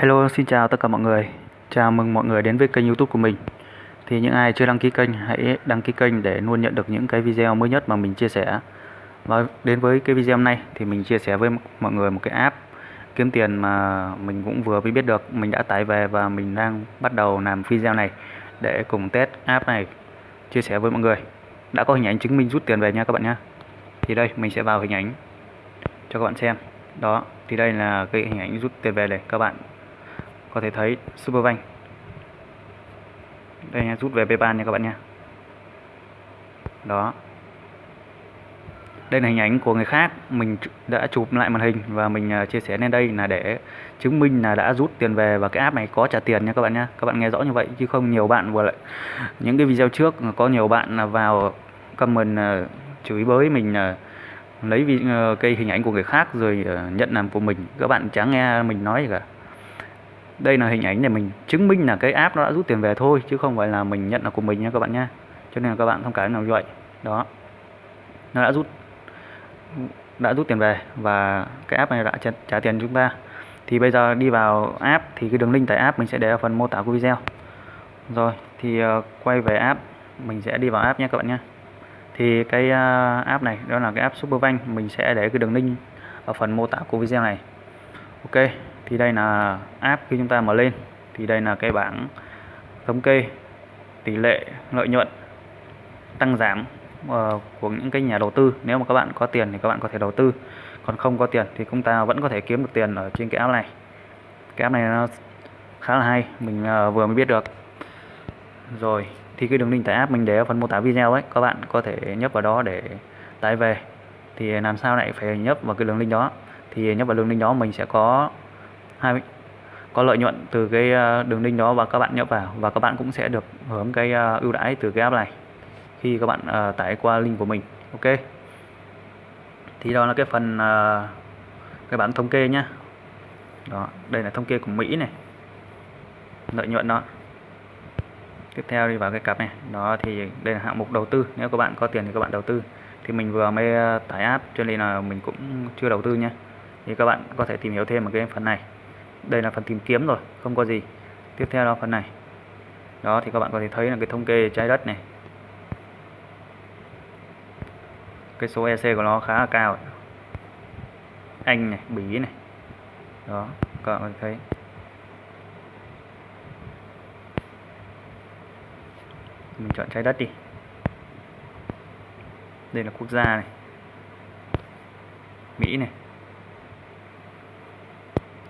Hello, xin chào tất cả mọi người. Chào mừng mọi người đến với kênh YouTube của mình. Thì những ai chưa đăng ký kênh hãy đăng ký kênh để luôn nhận được những cái video mới nhất mà mình chia sẻ. Và đến với cái video này thì mình chia sẻ với mọi người một cái app kiếm tiền mà mình cũng vừa mới biết được, mình đã tải về và mình đang bắt đầu làm video này để cùng test app này chia sẻ với mọi người. Đã có hình ảnh chứng minh rút tiền về nha các bạn nhé. Thì đây mình sẽ vào hình ảnh cho các bạn xem. Đó, thì đây là cái hình ảnh rút tiền về này các bạn có thể thấy Superbank đây nha, rút về PayPal nha các bạn nha. Đó. Đây là hình ảnh của người khác. Mình đã chụp lại màn hình và mình à, chia sẻ lên đây là để chứng minh là đã rút tiền về và cái app này có trả tiền nha các bạn nha. Các bạn nghe rõ như vậy chứ không nhiều bạn vừa lại, những cái video trước có nhiều bạn là vào comment à, chửi bới mình à, lấy cái hình ảnh của người khác rồi nhận làm của mình. Các bạn chẳng nghe mình nói gì cả đây là hình ảnh để mình chứng minh là cái app nó đã rút tiền về thôi chứ không phải là mình nhận là của mình nha các bạn nhé cho nên là các bạn thông cảm nào như vậy. Đó. Nó đã rút đã rút tiền về và cái app này đã trả, trả tiền chúng ta. Thì bây giờ đi vào app thì cái đường link tải app mình sẽ để ở phần mô tả của video. Rồi thì uh, quay về app mình sẽ đi vào app nhé các bạn nhé. Thì cái uh, app này đó là cái app Superbank mình sẽ để cái đường link ở phần mô tả của video này. Ok thì đây là app khi chúng ta mở lên. Thì đây là cái bảng thống kê tỷ lệ lợi nhuận tăng giảm ờ, của những cái nhà đầu tư. Nếu mà các bạn có tiền thì các bạn có thể đầu tư, còn không có tiền thì chúng ta vẫn có thể kiếm được tiền ở trên cái app này. Cái app này nó khá là hay, mình ờ, vừa mới biết được. Rồi, thì cái đường link tải app mình để ở phần mô tả video ấy, các bạn có thể nhấp vào đó để tải về. Thì làm sao lại phải nhấp vào cái đường link đó? Thì nhấp vào đường link đó mình sẽ có hai có lợi nhuận từ cái ờ, đường link đó và các bạn nhập vào và các bạn cũng sẽ được hưởng cái ờ, ưu đãi từ cái app này khi các bạn uh, tải qua link của mình ok? Thì đó là cái phần uh, cái bản thống kê nhá. Đó đây là thống kê của Mỹ này. Lợi nhuận đó. Tiếp theo đi vào cái cặp này. Đó thì đây là hạng mục đầu tư. Nếu các bạn có tiền thì các bạn đầu tư. Thì mình vừa mới tải app cho nên là mình cũng chưa đầu tư nhé thì các bạn có thể tìm hiểu thêm ở cái phần này đây là phần tìm kiếm rồi, không có gì. Tiếp theo là phần này. Đó, thì các bạn có thể thấy là cái thống kê trái đất này. Cái số EC của nó khá là cao. Anh này, Bỉ này. Đó, các bạn có thể thấy. Mình chọn trái đất đi. Đây là quốc gia này. Mỹ này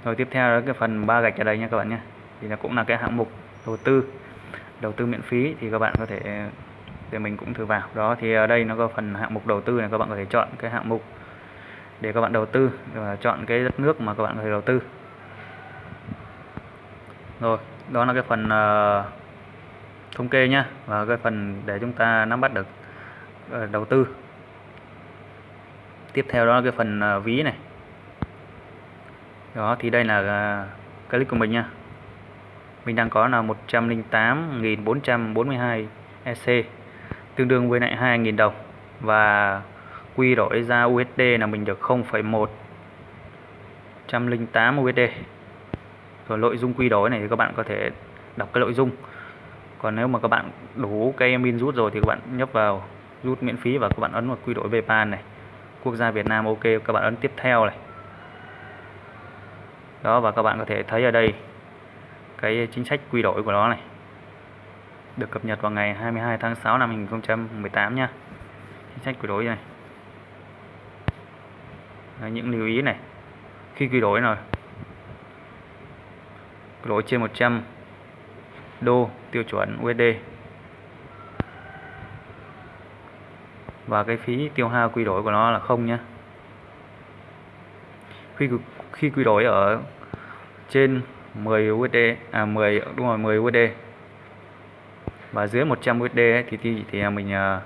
rồi tiếp theo là cái phần ba gạch ở đây nha các bạn nhé. Thì nó cũng là cái hạng mục đầu tư đầu tư miễn phí thì các bạn có thể để mình cũng thử vào. Đó thì ở đây nó có phần hạng mục đầu tư này các bạn có thể chọn cái hạng mục để các bạn đầu tư và chọn cái đất nước mà các bạn có thể đầu tư. Rồi đó là cái phần uh, thống kê nhá và cái phần để chúng ta nắm bắt được uh, đầu tư. Tiếp theo đó là cái phần uh, ví này đó thì đây là à, clip của mình nha. Mình đang có là 108.442 EC tương đương với lại 2.000 đồng. Và quy đổi ra USD là mình được 0,1 108 USD rồi nội dung quy đổi này thì các bạn có thể đọc cái nội dung. Còn nếu mà các bạn đủ cái min rút rồi thì các bạn nhấp vào rút miễn phí và các bạn ấn vào quy đổi VPAN này. Quốc gia Việt Nam ok các bạn ấn tiếp theo này đó và các bạn có thể thấy ở đây cái chính sách quy đổi của nó này được cập nhật vào ngày 22 tháng 6 năm 2018 nha chính sách quy đổi này. Đấy, những lưu ý này. Khi quy đổi rồi quy đổi trên 100 đô tiêu chuẩn USD và cái phí tiêu hao quy đổi của nó là không nhé khi khi quy đổi ở trên 10 USD à 10 đúng rồi 10 USD và dưới 100 USD ấy, thì thì, thì à, mình uh,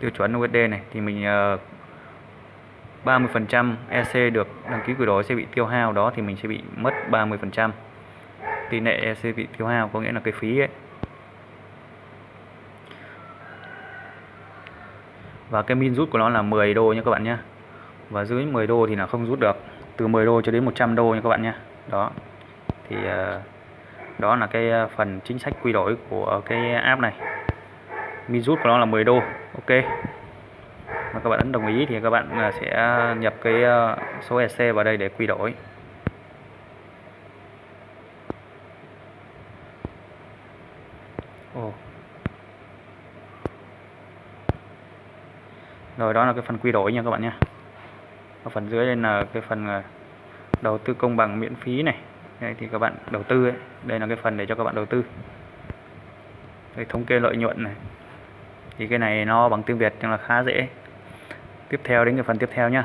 tiêu chuẩn USD này thì mình uh, 30% EC được đăng ký quy đổi sẽ bị tiêu hao đó thì mình sẽ bị mất 30% tỷ lệ EC bị tiêu hao có nghĩa là cái phí ấy. Và cái min rút của nó là 10 đô nha các bạn nhé và dưới 10 đô thì là không rút được. Từ 10 đô cho đến 100 đô nha các bạn nhé. Đó. Thì ờ, đó là cái ờ, phần chính sách quy đổi của cái app này. Min rút của nó là 10 đô. Ok. Và các bạn ấn đồng ý thì các bạn ờ, sẽ nhập cái số EC vào đây để quy đổi. Ồ. Rồi, đó là cái phần quy đổi nha các bạn nhé. Ở phần dưới đây là cái phần ờ, đầu tư công bằng miễn phí này. Đây thì các bạn đầu tư ấy. Đây là cái phần để cho các bạn đầu tư. Đây, thống kê lợi nhuận này. Thì cái này nó bằng tiếng Việt nhưng là khá dễ. Tiếp theo đến cái phần tiếp theo nhá.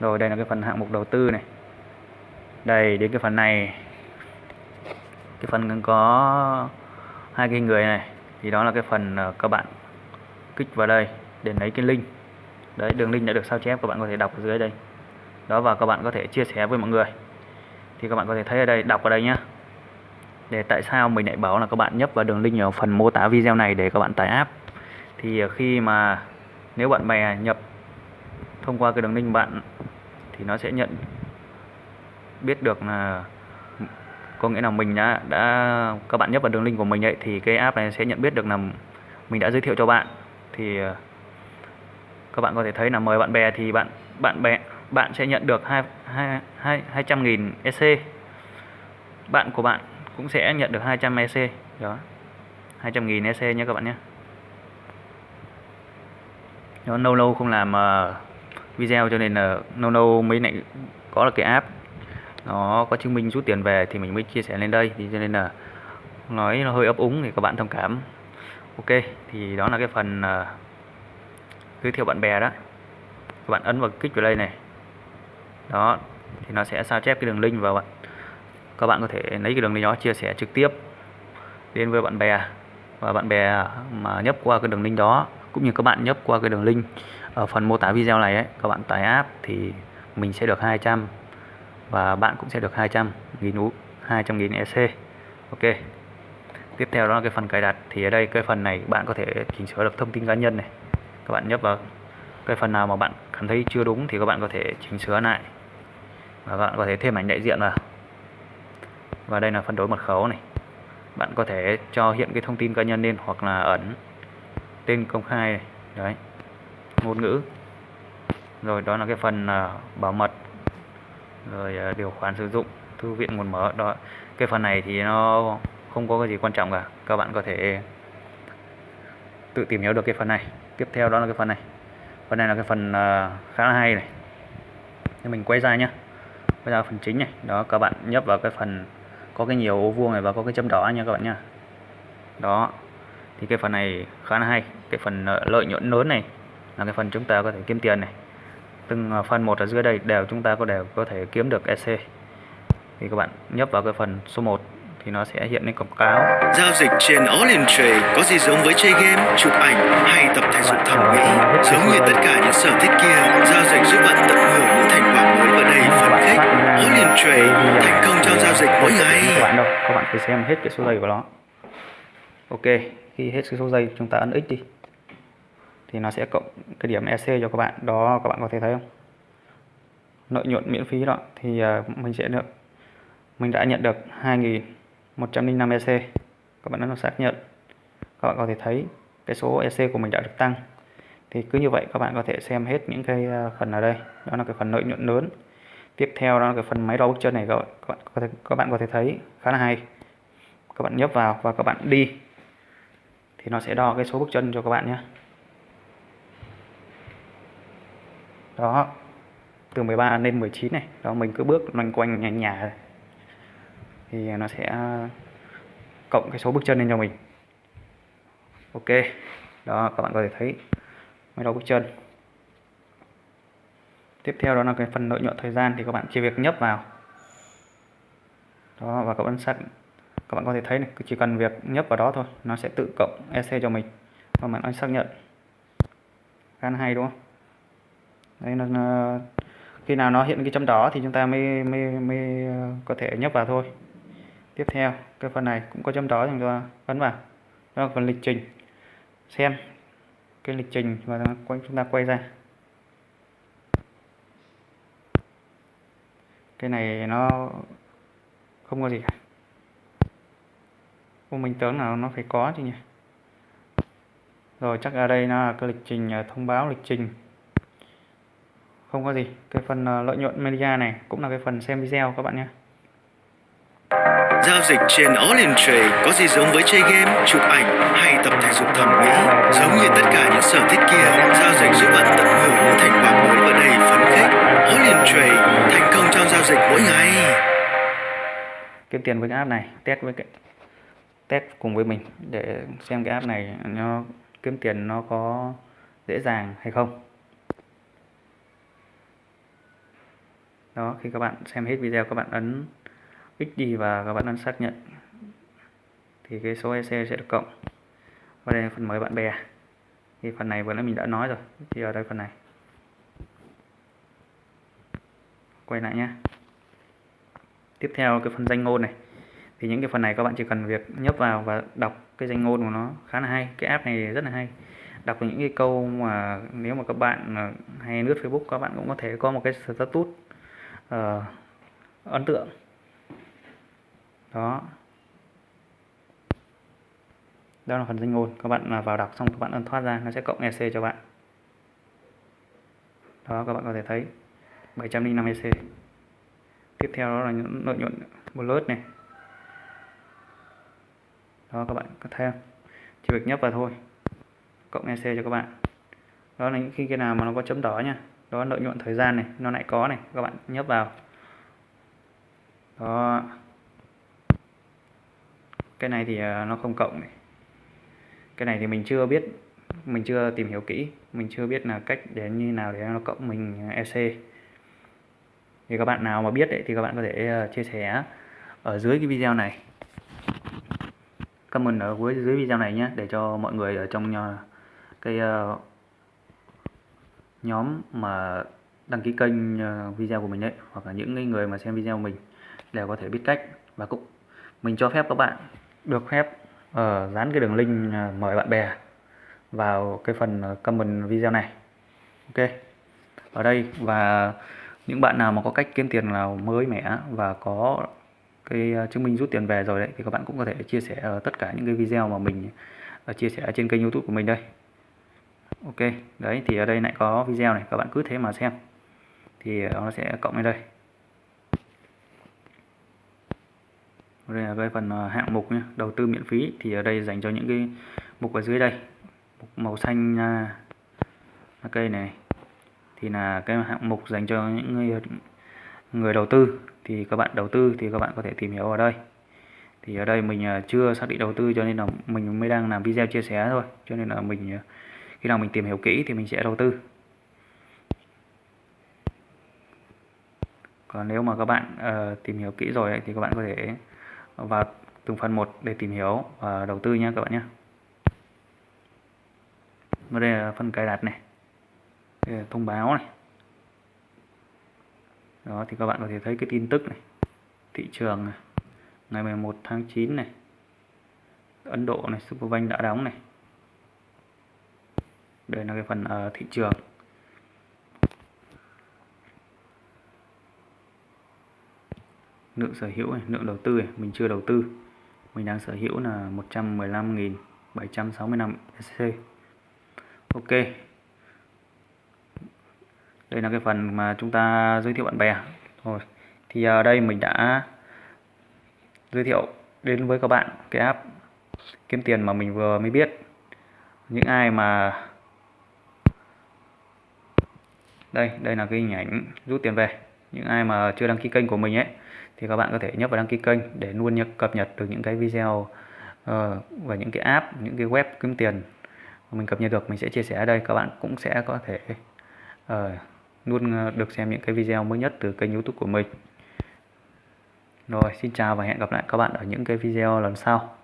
Rồi, đây là cái phần hạng mục đầu tư này. Đây, đến cái phần này. Cái phần có hai cái người này thì đó là cái phần ờ, các bạn kích vào đây để lấy cái link đấy, đường link đã được sao chép, các bạn có thể đọc ở dưới đây. Đó, và các bạn có thể chia sẻ với mọi người. Thì các bạn có thể thấy ở đây, đọc ở đây nhá. Để tại sao mình lại bảo là các bạn nhấp vào đường link ở phần mô tả video này để các bạn tải app. Thì ờ, khi mà nếu bạn bè nhập thông qua cái đường link bạn, thì nó sẽ nhận, biết được là có nghĩa là mình đã đã, các bạn nhấp vào đường link của mình ấy, thì cái app này sẽ nhận biết được là mình đã giới thiệu cho bạn. Thì ờ, các bạn có thể thấy là mời bạn bè thì bạn bạn bè bạn sẽ nhận được hai hai hai hai trăm nghìn EC bạn của bạn cũng sẽ nhận được 200 EC đó. 200 nghìn EC nhé các bạn nhé. Nó lâu lâu không làm uh, video cho nên là lâu lâu mới lại có là cái app. Nó có chứng minh rút tiền về thì mình mới chia sẻ lên đây. Thì cho nên là nói nó hơi ấp úng thì các bạn thông cảm. Ok thì đó là cái phần uh, giới thiệu bạn bè đó. Các bạn ấn vào kích vào đây này. Đó thì nó sẽ sao chép cái đường link vào bạn. Các bạn có thể lấy cái đường link đó chia sẻ trực tiếp đến với bạn bè. Và bạn bè mà nhấp qua cái đường link đó cũng như các bạn nhấp qua cái đường link ở phần mô tả video này ấy, các bạn tải app thì mình sẽ được 200 và bạn cũng sẽ được 200 nghìn U 200 nghìn EC ok. Tiếp theo đó là cái phần cài đặt. Thì ở đây cái phần này bạn có thể chỉnh sửa được thông tin cá nhân này các bạn nhấp vào cái phần nào mà bạn cảm thấy chưa đúng thì các bạn có thể chỉnh sửa lại. Và bạn có thể thêm ảnh đại diện vào. Và đây là phần đối mật khẩu này. Bạn có thể cho hiện cái thông tin cá nhân lên hoặc là ẩn tên công khai này. đấy. Ngôn ngữ. Rồi đó là cái phần uh, bảo mật. Rồi à, điều khoản sử dụng thư viện nguồn mở. Đó. Cái phần này thì nó không có cái gì quan trọng cả. Các bạn có thể tự tìm hiểu được cái phần này tiếp theo đó là cái phần này. Phần này là cái phần ờ, khá là hay này. Thì mình quay ra nhé bây giờ phần chính này. Đó, các bạn nhấp vào cái phần có cái nhiều ô vuông này và có cái chấm đỏ nha các bạn nha đó. Thì cái phần này khá là hay. Cái phần ờ, lợi nhuận lớn này là cái phần chúng ta có thể kiếm tiền này. Từng ờ, phần một ở dưới đây đều chúng ta có đều có thể kiếm được EC thì các bạn nhấp vào cái phần số 1 thì nó sẽ hiện lên quảng cáo. Giao dịch trên All in Trade có gì giống với chơi game chụp ảnh hay tập thể dục thẩm mỹ? Giống như tất cả những sở thích kia giao dịch giúp bạn tận hưởng những thành quả mới và đầy phấn khích. All in Trade thành công trong giao dịch mỗi ngày. Các bạn đâu? Các bạn phải xem hết cái số giây của nó. Ok khi hết cái số giây chúng ta ấn x đi. Thì nó sẽ cộng cái điểm EC cho các bạn. Đó các bạn có thể thấy không? Lợi nhuận miễn phí đó. Thì uh, mình sẽ được mình đã nhận được 105 EC các bạn đã xác nhận. Các bạn có thể thấy cái số EC của mình đã được tăng. Thì cứ như vậy các bạn có thể xem hết những cái à, phần ở đây. Đó là cái phần lợi nhuận lớn. Tiếp theo đó là cái phần máy đo bước chân này các bạn. Có thể, các bạn có thể thấy khá là hay. Các bạn nhấp vào và các bạn đi. Thì nó sẽ đo cái số bước chân cho các bạn nhé. Đó. Từ 13 lên 19 này. Đó, mình cứ bước loanh quanh nhà nhà thì nó sẽ cộng cái số bước chân lên cho mình. Ok, đó, các bạn có thể thấy mấy đầu bước chân. Tiếp theo đó là cái phần lợi nhuận thời gian thì các bạn chỉ việc nhấp vào. Đó, và các bạn xác các bạn có thể thấy này chỉ cần việc nhấp vào đó thôi, nó sẽ tự cộng EC cho mình. Và bạn anh xác nhận. Gan hay, đúng không? Đây là khi nào nó hiện cái chấm đỏ thì chúng ta mới mới mới ờ, có thể nhấp vào thôi tiếp theo cái phần này cũng có chấm đỏ chúng ta ấn vào. Đó là phần lịch trình. Xem cái lịch trình và chúng ta quay ra. Cái này nó không có gì cả. Ô, mình tưởng là nó phải có chứ nhỉ? Rồi chắc ở đây nó là cái lịch trình à, thông báo lịch trình. Không có gì. Cái phần à, lợi nhuận media này cũng là cái phần xem video các bạn nhé. Giao dịch trên All in Trade có gì giống với chơi game, chụp ảnh hay tập thể dục thẩm mỹ? Giống như tất cả những sở thích kia, giao dịch giúp bạn tận hưởng những thành quả mới và đầy phấn khích. All in Trade, thành công trong giao dịch mỗi ngày. kiếm tiền với cái app này test với cái test cùng với mình để xem cái app này nó kiếm tiền nó có dễ dàng hay không đó khi các bạn xem hết video các bạn ấn XD và các bạn ấn xác nhận. Thì cái số EC sẽ được cộng. Và đây là phần mời bạn bè. Thì phần này vừa nãy mình đã nói rồi. Thì ở đây phần này. Quay lại nhé tiếp theo cái phần danh ngôn này. Thì những cái phần này các bạn chỉ cần việc nhấp vào và đọc cái danh ngôn của nó khá là hay. Cái app này rất là hay. Đọc những cái câu mà nếu mà các bạn à, hay lướt Facebook các bạn cũng có thể có một cái status uh, ấn tượng đó. Đó là phần danh ngôn. Các bạn à, vào đọc xong các bạn ấn thoát ra, nó sẽ cộng EC cho bạn. Đó, các bạn có thể thấy. 705 EC tiếp theo đó là những lợi nhuận bullet này. Đó, các bạn có thấy không? Chỉ việc nhấp vào thôi. Cộng EC cho các bạn. Đó là những khi cái nào mà nó có chấm đỏ nha. Đó lợi nhuận thời gian này, nó lại có này. Các bạn nhấp vào. Đó cái này thì ờ, nó không cộng này. Cái này thì mình chưa biết mình chưa tìm hiểu kỹ mình chưa biết là cách để như nào để nó cộng mình ờ, EC thì các bạn nào mà biết đấy thì các bạn có thể ờ, chia sẻ ở dưới cái video này. Comment ở cuối dưới video này nhé để cho mọi người ở trong cái uh, nhóm mà đăng ký kênh uh, video của mình đấy hoặc là những người mà xem video của mình đều có thể biết cách. Và cũng mình cho phép các bạn được phép uh, dán cái đường link ờ, mời bạn bè vào cái phần ờ, comment video này. Ok. Ở đây và những bạn nào mà có cách kiếm tiền nào mới mẻ và có cái chứng minh rút tiền về rồi đấy thì các bạn cũng có thể chia sẻ ở tất cả những cái video mà mình chia sẻ trên kênh youtube của mình đây. Ok. Đấy thì ở đây lại có video này các bạn cứ thế mà xem. Thì nó sẽ cộng lên đây. Đây là cái phần ờ, hạng mục nhé đầu tư miễn phí. Thì ở đây dành cho những cái mục ở dưới đây. Mục màu xanh à, cây này. Thì là cái hạng mục dành cho những người người đầu tư. Thì các bạn đầu tư thì các bạn có thể tìm hiểu ở đây. Thì ở đây mình à, chưa xác định đầu tư cho nên là mình mới đang làm video chia sẻ thôi. Cho nên là mình à, khi nào mình tìm hiểu kỹ thì mình sẽ đầu tư. Còn nếu mà các bạn uh, tìm hiểu kỹ rồi ấy, thì các bạn có thể vào từng phần một để tìm hiểu và đầu tư nha các bạn nhé. Và đây là phần cài đặt này. Đây là thông báo này. Đó thì các bạn có thể thấy cái tin tức này. Thị trường này. Ngày 11 tháng 9 này. Ấn Độ này Superbank đã đóng này. Đây là cái phần uh, thị trường. Lượng sở hữu này, lượng đầu tư này, mình chưa đầu tư. Mình đang sở hữu là 115.765 SC ok. Đây là cái phần mà chúng ta giới thiệu bạn bè. Rồi thì ở đây mình đã giới thiệu đến với các bạn cái app kiếm tiền mà mình vừa mới biết. Những ai mà đây đây là cái hình ảnh rút tiền về. Những ai mà chưa đăng ký kênh của mình ấy thì các bạn có thể nhấp vào đăng ký kênh để luôn cập nhật được những cái video uh, và những cái app những cái web kiếm tiền mình cập nhật được. Mình sẽ chia sẻ ở đây. Các bạn cũng sẽ có thể uh, luôn ờ, được xem những cái video mới nhất từ kênh youtube của mình. Rồi xin chào và hẹn gặp lại các bạn ở những cái video lần sau.